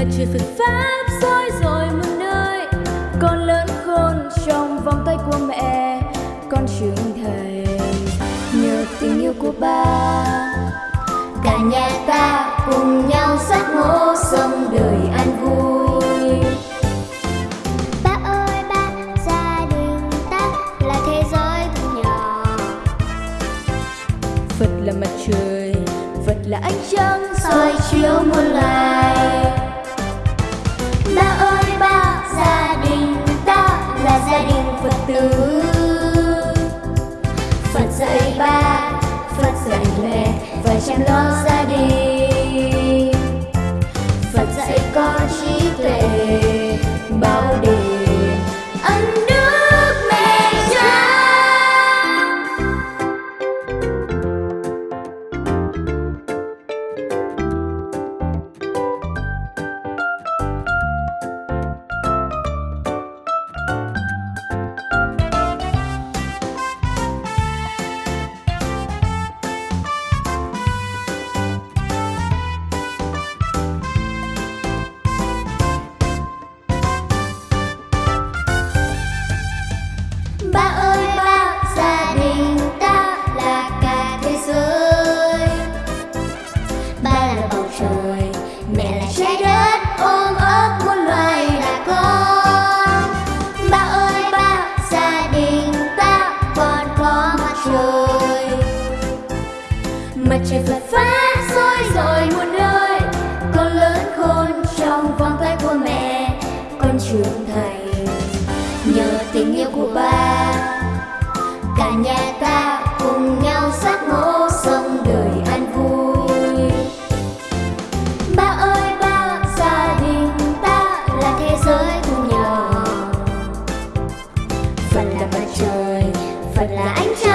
mặt trời Phật pháp soi rồi muôn nơi. Con lớn khôn trong vòng tay của mẹ con trưởng thành nhờ tình yêu của ba. Cả nhà ta cùng nhau giác ngộ sống đời an vui. Ba ơi ba, gia đình ta là thế giới thu nhỏ. Phật là mặt trời Phật là ánh trăng soi chiếu muôn loài mẹ và chăm Mặt trời Phật pháp soi rồi muôn nơi. Con lớn khôn trong vòng tay của mẹ Con trưởng thành nhờ tình yêu của ba. Cả nhà ta cùng nhau giác ngộ sống đời an vui. Ba ơi ba, gia đình ta là thế giới cùng nhỏ Phật là mặt trời, Phật là ánh trăng.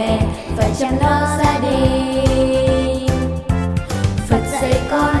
về phải chăm lo gia đình. Phật dạy con